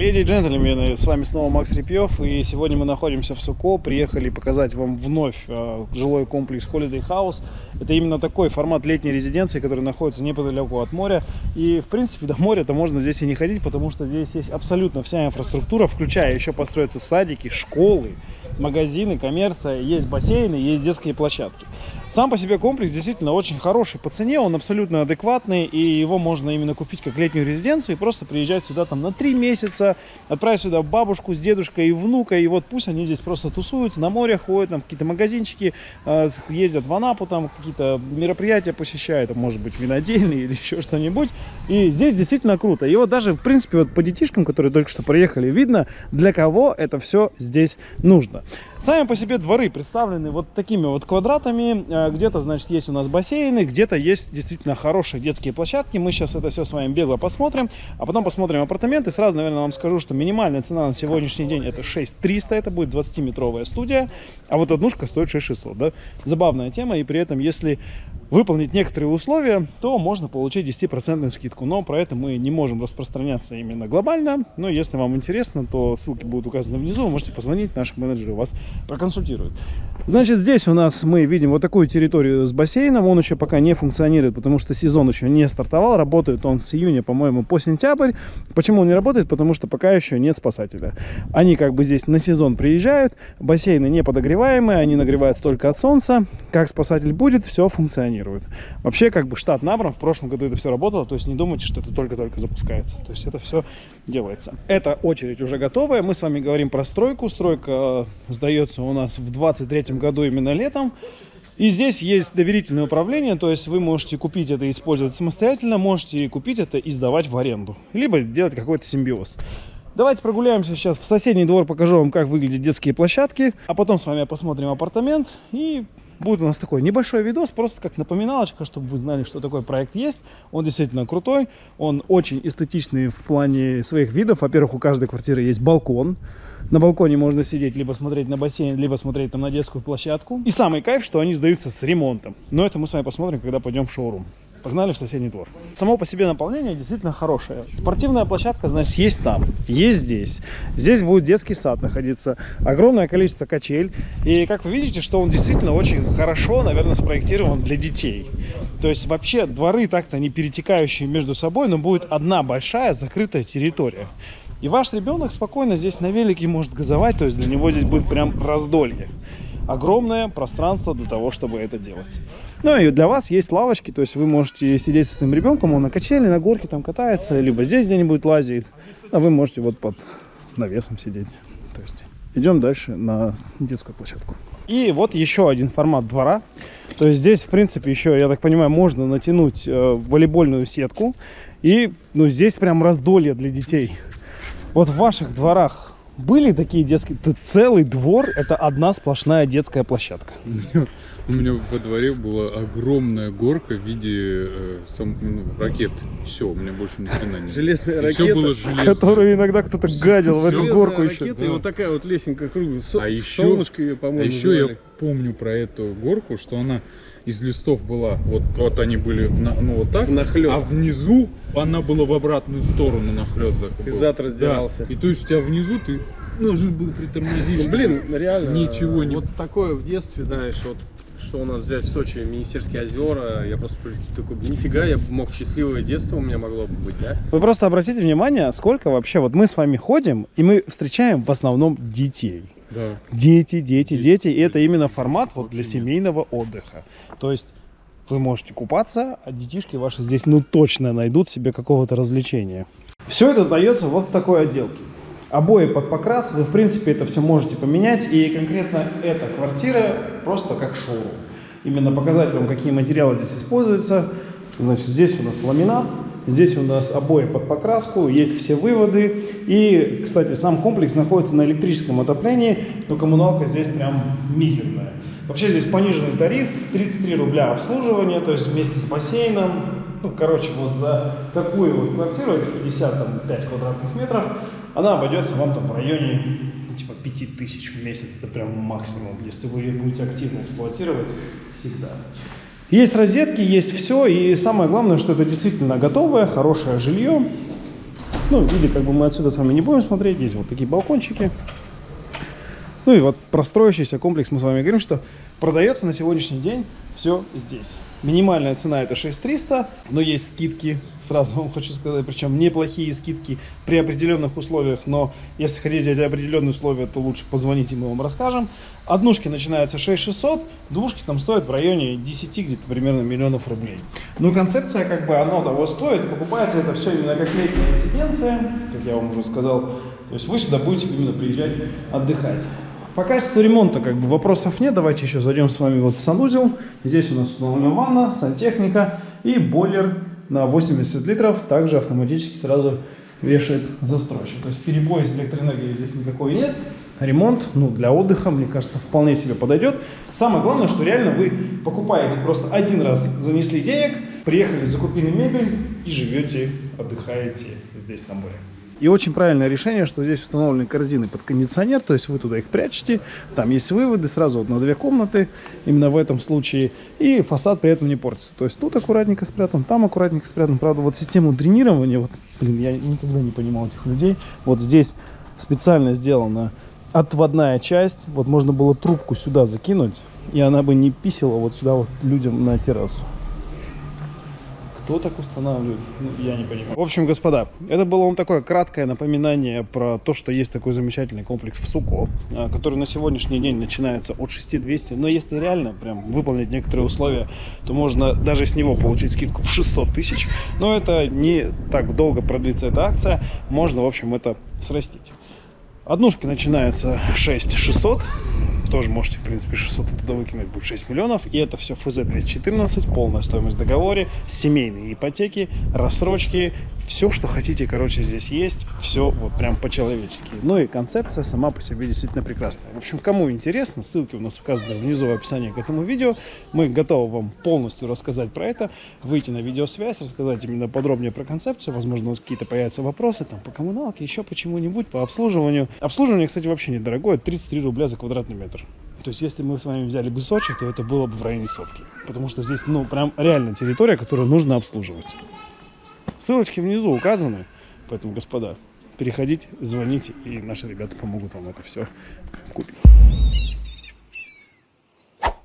Леди и джентльмены, с вами снова Макс Репьев, и сегодня мы находимся в Суко, приехали показать вам вновь э, жилой комплекс Holiday House. Это именно такой формат летней резиденции, который находится неподалеку от моря, и в принципе до моря-то можно здесь и не ходить, потому что здесь есть абсолютно вся инфраструктура, включая еще построятся садики, школы, магазины, коммерция, есть бассейны, есть детские площадки. Сам по себе комплекс действительно очень хороший по цене, он абсолютно адекватный, и его можно именно купить как летнюю резиденцию и просто приезжать сюда там на три месяца, отправить сюда бабушку с дедушкой и внука, и вот пусть они здесь просто тусуются, на море ходят, там какие-то магазинчики, э, ездят в Анапу, там какие-то мероприятия посещают, может быть винодельные или еще что-нибудь, и здесь действительно круто. И вот даже, в принципе, вот по детишкам, которые только что приехали, видно, для кого это все здесь нужно. Сами по себе дворы представлены вот такими вот квадратами. Э, где-то, значит, есть у нас бассейны, где-то есть действительно хорошие детские площадки. Мы сейчас это все с вами бегло посмотрим, а потом посмотрим апартаменты. Сразу, наверное, вам скажу, что минимальная цена на сегодняшний день это 6300, это будет 20-метровая студия, а вот однушка стоит 6600, да? Забавная тема, и при этом, если выполнить некоторые условия, то можно получить 10% скидку. Но про это мы не можем распространяться именно глобально. Но если вам интересно, то ссылки будут указаны внизу. Вы можете позвонить, наши менеджеры вас проконсультируют. Значит, здесь у нас мы видим вот такую территорию с бассейном. Он еще пока не функционирует, потому что сезон еще не стартовал. Работает он с июня, по-моему, по сентябрь. Почему он не работает? Потому что пока еще нет спасателя. Они как бы здесь на сезон приезжают. Бассейны не подогреваемые, они нагреваются только от солнца. Как спасатель будет, все функционирует. Вообще, как бы штат набран. В прошлом году это все работало. То есть не думайте, что это только-только запускается. То есть это все делается. Эта очередь уже готовая. Мы с вами говорим про стройку. Стройка э, сдается у нас в 23 году именно летом. И здесь есть доверительное управление, то есть вы можете купить это и использовать самостоятельно, можете купить это и сдавать в аренду, либо сделать какой-то симбиоз. Давайте прогуляемся сейчас в соседний двор, покажу вам, как выглядят детские площадки, а потом с вами посмотрим апартамент и будет у нас такой небольшой видос, просто как напоминалочка, чтобы вы знали, что такой проект есть. Он действительно крутой, он очень эстетичный в плане своих видов. Во-первых, у каждой квартиры есть балкон. На балконе можно сидеть, либо смотреть на бассейн, либо смотреть там на детскую площадку. И самый кайф, что они сдаются с ремонтом. Но это мы с вами посмотрим, когда пойдем в шоурум. Погнали в соседний двор. Само по себе наполнение действительно хорошее. Спортивная площадка, значит, есть там, есть здесь. Здесь будет детский сад находиться. Огромное количество качель. И как вы видите, что он действительно очень хорошо, наверное, спроектирован для детей. То есть вообще дворы так-то не перетекающие между собой, но будет одна большая закрытая территория. И ваш ребенок спокойно здесь на велике может газовать, то есть для него здесь будет прям раздолье. Огромное пространство для того, чтобы это делать. Ну и для вас есть лавочки, то есть вы можете сидеть со своим ребенком, он на качели, на горке там катается, либо здесь где-нибудь лазит, а вы можете вот под навесом сидеть. То есть идем дальше на детскую площадку. И вот еще один формат двора. То есть здесь, в принципе, еще, я так понимаю, можно натянуть э, волейбольную сетку. И, ну, здесь прям раздолье для детей. Вот в ваших дворах были такие детские... Тут целый двор – это одна сплошная детская площадка. У меня во дворе была огромная горка в виде э, сам, ну, ракет. Все, у меня больше ни хрена нет. Железная ракета, все было железно. Которую иногда кто-то гадил в эту горку еще. ракета, и вот такая вот лесенка круглая. Со- А еще, солнышко ее, а по-моему, еще я называли. Помню про эту горку, что она из листов была, вот, вот они были, на- ну вот так, Внахлёст. а внизу она была в обратную сторону нахлест. И зад раздирался. И то есть у тебя внизу ты должен был притормозить. Ну, блин, реально. Ничего не- Вот такое в детстве, знаешь, вот что у нас взять в Сочи, Министерские озера, я просто такой, нифига, я мог счастливое детство у меня могло бы быть, да? Вы просто обратите внимание, сколько вообще... Вот мы с вами ходим, и мы встречаем в основном детей. Да. Дети, дети, Дети, дети. И это именно формат вот для семейного отдыха. То есть вы можете купаться, а детишки ваши здесь ну точно найдут себе какого-то развлечения. Все это сдается вот в такой отделке. Обои под покрас, вы в принципе это все можете поменять. И конкретно эта квартира просто как шоурум. Именно показать вам, какие материалы здесь используются. Значит, здесь у нас ламинат, здесь у нас обои под покраску, есть все выводы. И, кстати, сам комплекс находится на электрическом отоплении, но коммуналка здесь прям мизерная. Вообще здесь пониженный тариф, 33 рубля обслуживание, то есть вместе с бассейном. Ну, короче, вот за такую вот квартиру, это 55 квадратных метров, она обойдется вам там в районе ну, типа 5000 в месяц, это прям максимум, если вы ее будете активно эксплуатировать всегда. Есть розетки, есть все, и самое главное, что это действительно готовое, хорошее жилье. Ну, виды как бы мы отсюда с вами не будем смотреть. Есть вот такие балкончики. Ну и вот про строящийся комплекс мы с вами говорим, что продается на сегодняшний день все здесь. Минимальная цена это 6300, но есть скидки, сразу вам хочу сказать, причем неплохие скидки при определенных условиях, но если хотите эти определенные условия, то лучше позвоните, мы вам расскажем. Однушки начинаются 6600, двушки там стоят в районе 10 где-то примерно миллионов рублей. Но концепция как бы оно того стоит, покупается это все именно как летняя резиденция, как я вам уже сказал, то есть вы сюда будете именно приезжать отдыхать. По качеству ремонта как бы вопросов нет. Давайте еще зайдем с вами вот в санузел. Здесь у нас установлена ванна, сантехника и бойлер на 80 литров. Также автоматически сразу вешает застройщик. То есть перебоя с электроэнергией здесь никакой нет. Ремонт, ну, для отдыха, мне кажется, вполне себе подойдет. Самое главное, что реально вы покупаете просто один раз, занесли денег, приехали, закупили мебель и живете, отдыхаете здесь на море. И очень правильное решение, что здесь установлены корзины под кондиционер, то есть вы туда их прячете, там есть выводы сразу на две комнаты, именно в этом случае, и фасад при этом не портится. То есть тут аккуратненько спрятан, там аккуратненько спрятан. Правда, вот систему дренирования, вот, блин, я никогда не понимал этих людей, вот здесь специально сделана отводная часть, вот можно было трубку сюда закинуть, и она бы не писала вот сюда вот людям на террасу. Кто так устанавливает? Ну, я не понимаю. В общем, господа, это было вам такое краткое напоминание про то, что есть такой замечательный комплекс в Суко, а, который на сегодняшний день начинается от 6200. Но если реально прям выполнить некоторые условия, то можно даже с него получить скидку в 600 тысяч. Но это не так долго продлится эта акция. Можно, в общем, это срастить. Однушки начинаются 6600 тоже можете, в принципе, 600 туда выкинуть, будет 6 миллионов. И это все ФЗ-214, полная стоимость в договоре, семейные ипотеки, рассрочки, все, что хотите, короче, здесь есть. Все вот прям по-человечески. Ну и концепция сама по себе действительно прекрасная. В общем, кому интересно, ссылки у нас указаны внизу в описании к этому видео. Мы готовы вам полностью рассказать про это, выйти на видеосвязь, рассказать именно подробнее про концепцию. Возможно, у нас какие-то появятся вопросы там по коммуналке, еще почему-нибудь, по обслуживанию. Обслуживание, кстати, вообще недорогое, 33 рубля за квадратный метр. То есть, если мы с вами взяли бы Сочи, то это было бы в районе сотки. Потому что здесь, ну, прям реально территория, которую нужно обслуживать. Ссылочки внизу указаны. Поэтому, господа, переходите, звоните, и наши ребята помогут вам это все купить.